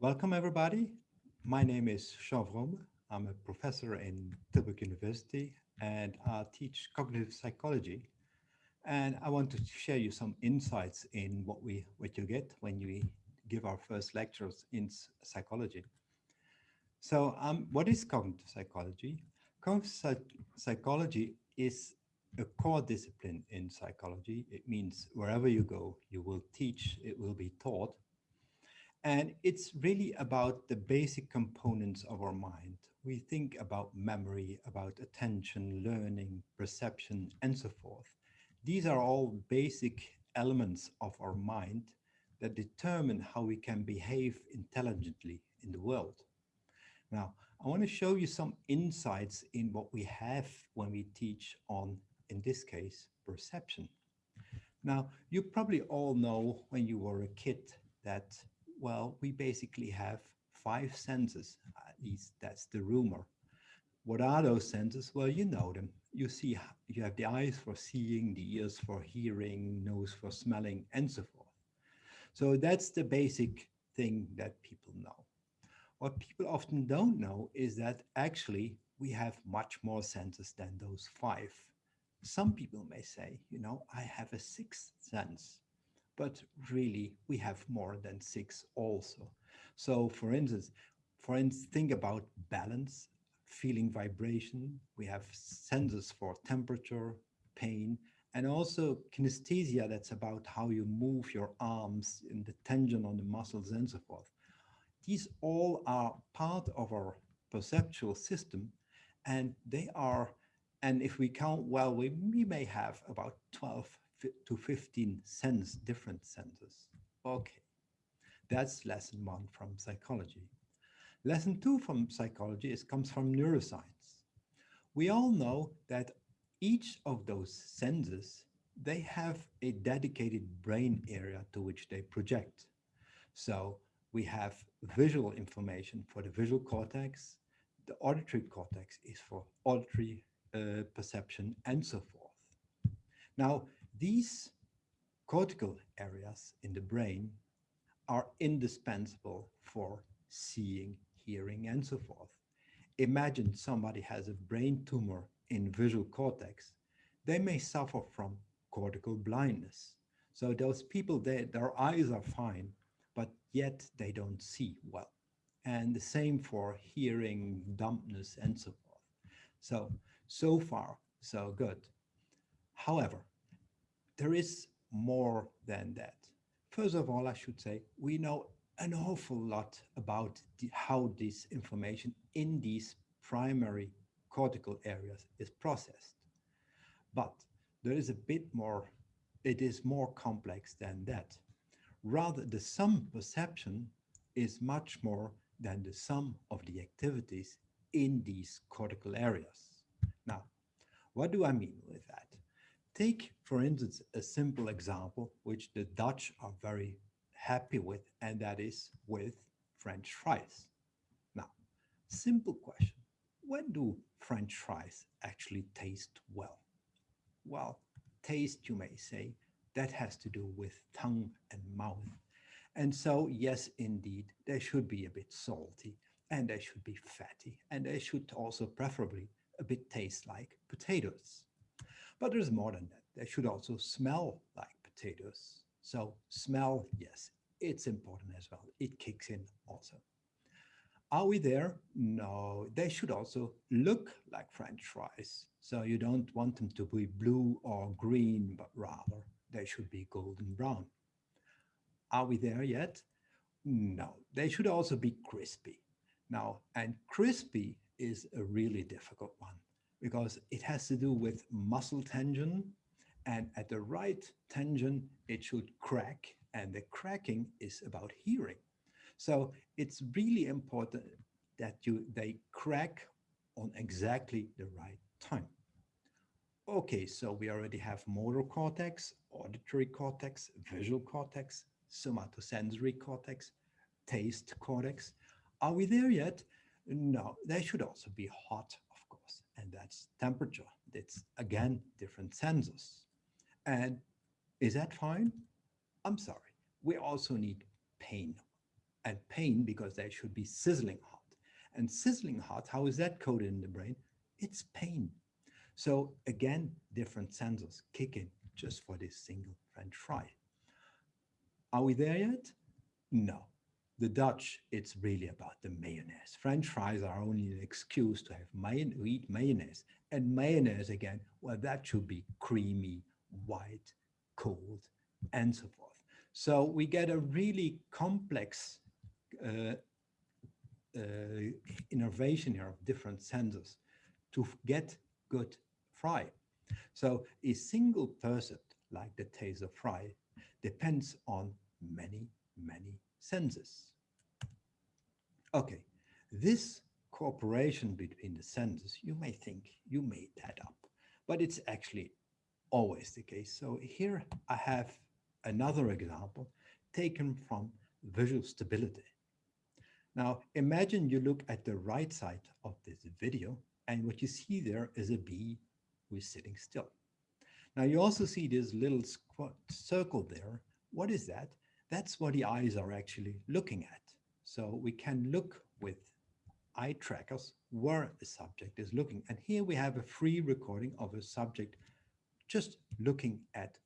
Welcome, everybody. My name is Jean Vroomen. I'm a professor in Tilburg University and I teach cognitive psychology. And I want to share you some insights in what we what you get when you give our first lectures in psychology. So um, what is cognitive psychology? Cognitive psychology is a core discipline in psychology. It means wherever you go, you will teach, it will be taught. And it's really about the basic components of our mind. We think about memory, about attention, learning, perception, and so forth. These are all basic elements of our mind that determine how we can behave intelligently in the world. Now, I want to show you some insights in what we have when we teach on, in this case, perception. Now, you probably all know when you were a kid that, well, we basically have five senses, at least that's the rumor. What are those senses? Well, you know them. You see, you have the eyes for seeing, the ears for hearing, nose for smelling, and so forth. So that's the basic thing that people know. What people often don't know is that actually we have much more senses than those five. Some people may say, you know, I have a sixth sense, but really we have more than six also. So for instance, for instance, think about balance, feeling vibration. We have senses for temperature, pain, and also kinesthesia, that's about how you move your arms and the tension on the muscles and so forth. These all are part of our perceptual system and they are, and if we count well, we, we may have about 12 to 15 sense, different senses. Okay, that's lesson one from psychology. Lesson two from psychology is comes from neuroscience. We all know that each of those senses, they have a dedicated brain area to which they project. So we have visual information for the visual cortex, the auditory cortex is for auditory uh, perception and so forth. Now, these cortical areas in the brain are indispensable for seeing, hearing, and so forth. Imagine somebody has a brain tumor in visual cortex, they may suffer from cortical blindness. So those people, they, their eyes are fine, but yet they don't see well. And the same for hearing, dumbness, and so forth. So, so far, so good. However, there is more than that. First of all, I should say, we know an awful lot about the, how this information in these primary cortical areas is processed. But there is a bit more, it is more complex than that. Rather, the sum perception is much more than the sum of the activities in these cortical areas. Now, what do I mean with that? Take, for instance, a simple example, which the Dutch are very happy with, and that is with French fries. Now, simple question when do French fries actually taste well? Well, taste, you may say, that has to do with tongue and mouth. And so, yes, indeed, they should be a bit salty and they should be fatty and they should also preferably a bit taste like potatoes. But there's more than that. They should also smell like potatoes. So smell, yes, it's important as well. It kicks in also. Are we there? No, they should also look like French fries. So you don't want them to be blue or green, but rather they should be golden brown. Are we there yet? No, they should also be crispy. Now, and crispy is a really difficult one because it has to do with muscle tension and at the right tension, it should crack and the cracking is about hearing. So it's really important that you they crack on exactly the right time. Okay, so we already have motor cortex, auditory cortex, visual cortex, somatosensory cortex, taste cortex. Are we there yet? No, they should also be hot, and that's temperature. That's again different sensors. And is that fine? I'm sorry. We also need pain and pain because they should be sizzling hot. And sizzling hot, how is that coded in the brain? It's pain. So again, different sensors kick in just for this single French fry. Are we there yet? No. The Dutch, it's really about the mayonnaise. French fries are only an excuse to have mayon eat mayonnaise. And mayonnaise again, well, that should be creamy, white, cold, and so forth. So we get a really complex uh, uh, innovation here of different senses to get good fry. So a single person like the taser fry depends on many, senses. Okay, this cooperation between the senses, you may think you made that up, but it's actually always the case. So here I have another example taken from visual stability. Now imagine you look at the right side of this video and what you see there is a bee who is sitting still. Now you also see this little circle there. What is that? That's what the eyes are actually looking at. So we can look with eye trackers where the subject is looking. And here we have a free recording of a subject just looking at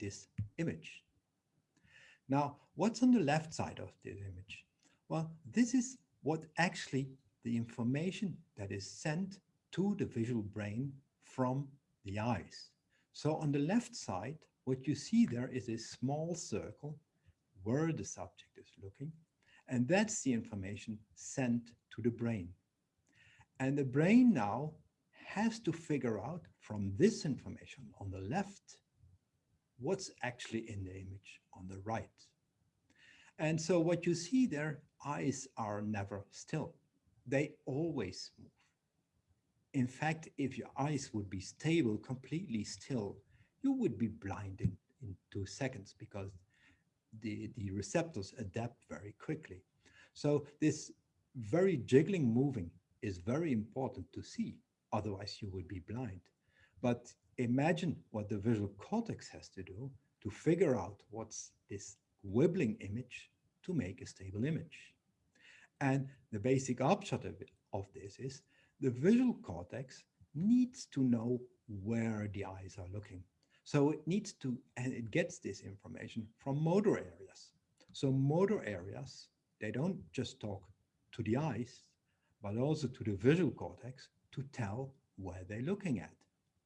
this image. Now, what's on the left side of the image? Well, this is what actually the information that is sent to the visual brain from the eyes. So on the left side, what you see there is a small circle where the subject is looking. And that's the information sent to the brain. And the brain now has to figure out from this information on the left, what's actually in the image on the right. And so what you see there, eyes are never still. They always move. In fact, if your eyes would be stable, completely still, you would be blind in, in two seconds because the, the receptors adapt very quickly. So this very jiggling moving is very important to see, otherwise you would be blind. But imagine what the visual cortex has to do to figure out what's this wibbling image to make a stable image. And the basic upshot of, it, of this is the visual cortex needs to know where the eyes are looking. So it needs to, and it gets this information from motor areas. So motor areas, they don't just talk to the eyes, but also to the visual cortex to tell where they're looking at.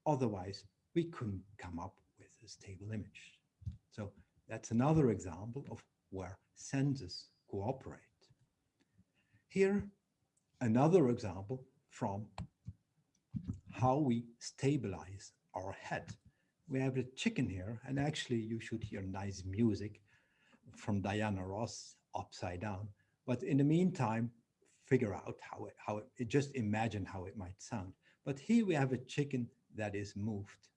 Otherwise, we couldn't come up with a stable image. So that's another example of where senses cooperate. Here, another example from how we stabilize our head. We have a chicken here, and actually you should hear nice music from Diana Ross, Upside Down. But in the meantime, figure out how it, how it, just imagine how it might sound. But here we have a chicken that is moved.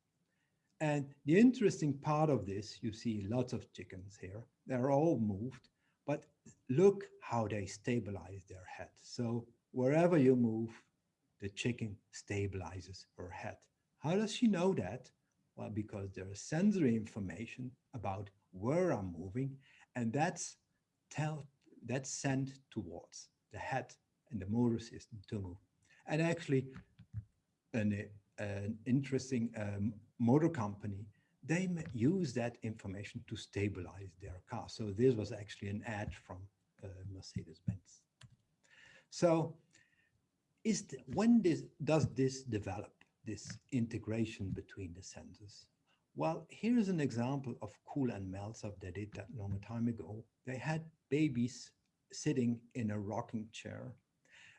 And the interesting part of this, you see lots of chickens here, they're all moved, but look how they stabilize their head. So wherever you move, the chicken stabilizes her head. How does she know that? Well, because there is sensory information about where I'm moving, and that's tell that's sent towards the head and the motor system to move. And actually, an, an interesting um, motor company, they use that information to stabilize their car. So this was actually an ad from uh, Mercedes-Benz. So is the, when this, does this develop, this integration between the senses? Well, here's an example of Kuhl and Meltzoff. They did that long a time ago. They had babies sitting in a rocking chair.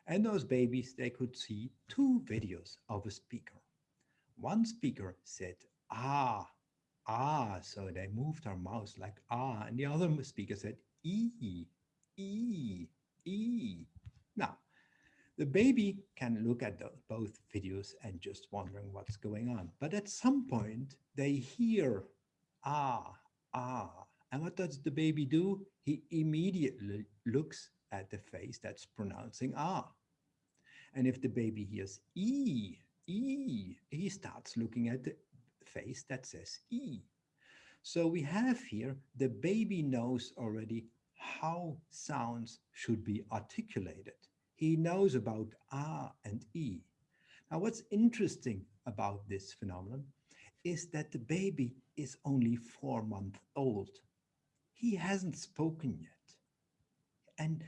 And those babies, they could see two videos of a speaker. One speaker said, ah, ah, so they moved their mouth like ah, and the other speaker said, e, e, e. Now, the baby can look at the, both videos and just wondering what's going on. But at some point, they hear, ah, ah. And what does the baby do? He immediately looks at the face that's pronouncing ah. And if the baby hears e, e, he starts looking at the face that says e. So we have here, the baby knows already how sounds should be articulated. He knows about R and E. Now, what's interesting about this phenomenon is that the baby is only four months old. He hasn't spoken yet. And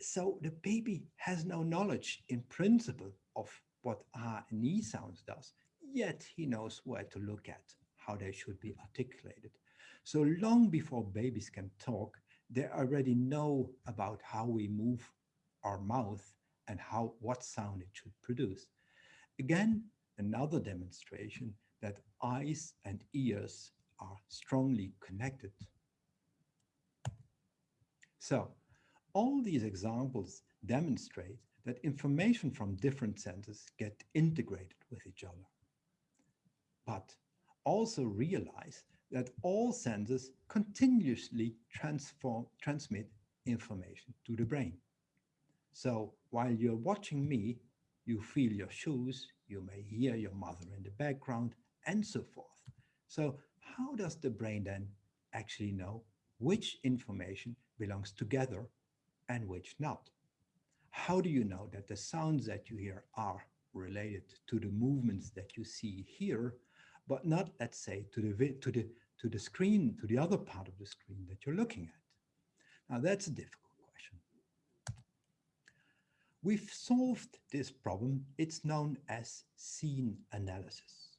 so the baby has no knowledge in principle of what R and E sounds does, yet he knows where to look at, how they should be articulated. So long before babies can talk, they already know about how we move our mouth and how what sound it should produce. Again, another demonstration that eyes and ears are strongly connected. So all these examples demonstrate that information from different senses get integrated with each other. But also realize that all senses continuously transform, transmit information to the brain. So while you're watching me, you feel your shoes, you may hear your mother in the background, and so forth. So how does the brain then actually know which information belongs together and which not? How do you know that the sounds that you hear are related to the movements that you see here, but not, let's say, to the, to the, to the screen, to the other part of the screen that you're looking at? Now, that's difficult. We've solved this problem. It's known as scene analysis.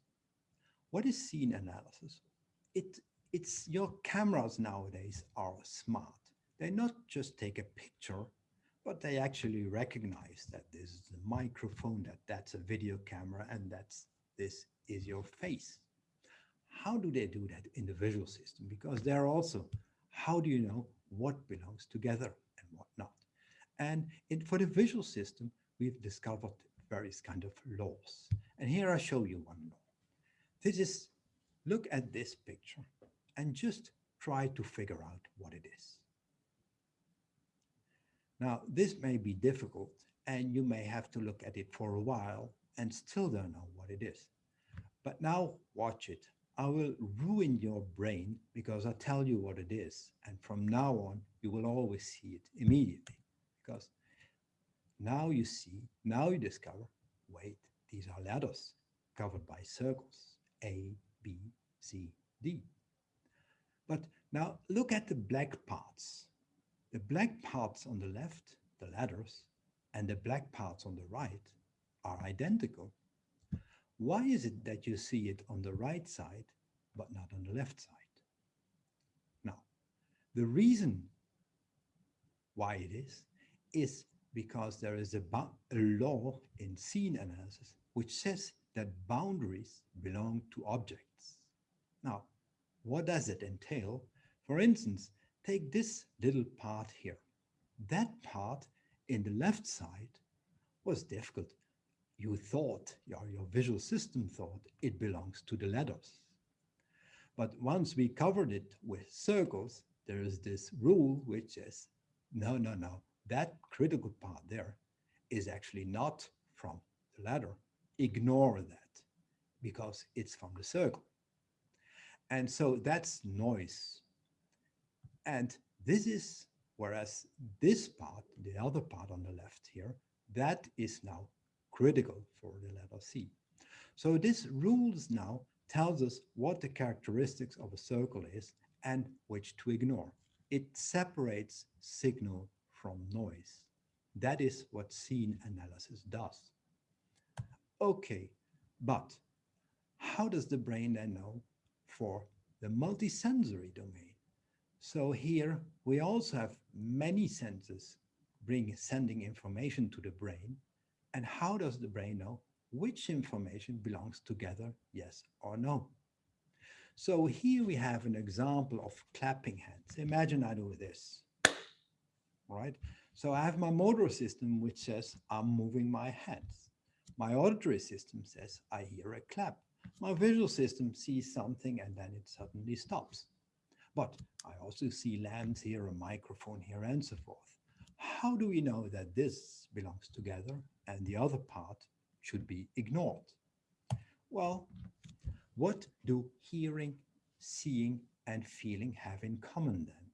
What is scene analysis? It, it's your cameras nowadays are smart. They not just take a picture, but they actually recognize that this is a microphone, that that's a video camera, and that's this is your face. How do they do that in the visual system? Because they're also, how do you know what belongs together? And in, for the visual system, we've discovered various kind of laws. And here I show you one law. This is, look at this picture and just try to figure out what it is. Now, this may be difficult and you may have to look at it for a while and still don't know what it is. But now watch it. I will ruin your brain because I tell you what it is. And from now on, you will always see it immediately now you see, now you discover, wait, these are letters covered by circles. A, B, C, D. But now look at the black parts. The black parts on the left, the letters, and the black parts on the right are identical. Why is it that you see it on the right side, but not on the left side? Now, the reason why it is, is because there is a, a law in scene analysis which says that boundaries belong to objects. Now, what does it entail? For instance, take this little part here. That part in the left side was difficult. You thought, your, your visual system thought it belongs to the letters. But once we covered it with circles, there is this rule which says, no, no, no, that critical part there is actually not from the letter, ignore that because it's from the circle. And so that's noise. And this is, whereas this part, the other part on the left here, that is now critical for the letter C. So this rules now tells us what the characteristics of a circle is and which to ignore. It separates signal from noise. That is what scene analysis does. Okay, but how does the brain then know for the multisensory domain? So here we also have many senses bring sending information to the brain. And how does the brain know which information belongs together, yes or no? So here we have an example of clapping hands. Imagine I do this, right? So I have my motor system which says I'm moving my hands. My auditory system says I hear a clap. My visual system sees something and then it suddenly stops. But I also see lamps here, a microphone here, and so forth. How do we know that this belongs together and the other part should be ignored? Well, what do hearing, seeing, and feeling have in common then?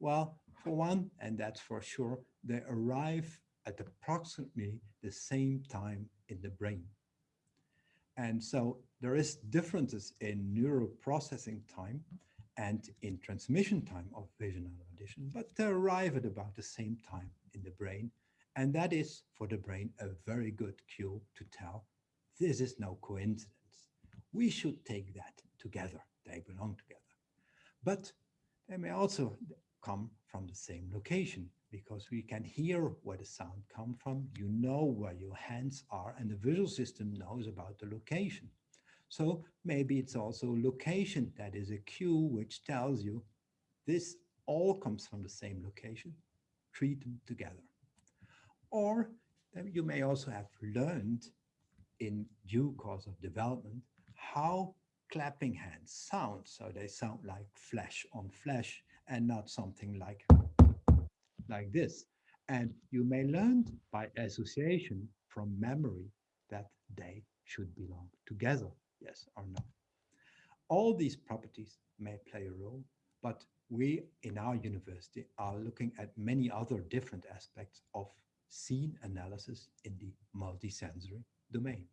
Well, one, and that's for sure, they arrive at approximately the same time in the brain. And so there is differences in neural processing time and in transmission time of vision and audition, but they arrive at about the same time in the brain. And that is for the brain a very good cue to tell this is no coincidence. We should take that together. They belong together. But they may also come from the same location because we can hear where the sound come from. You know where your hands are and the visual system knows about the location. So maybe it's also location that is a cue which tells you this all comes from the same location, treat them together. Or you may also have learned in due course of development how clapping hands sound. So they sound like flesh on flesh and not something like, like this. And you may learn by association from memory that they should belong together, yes or no. All these properties may play a role, but we in our university are looking at many other different aspects of scene analysis in the multisensory domain.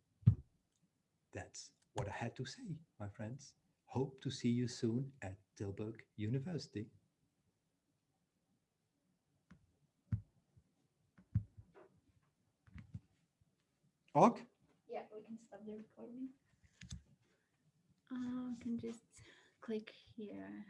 That's what I had to say, my friends. Hope to see you soon at Tilburg University. Og? Yeah, we can stop the recording. Uh, can just click here.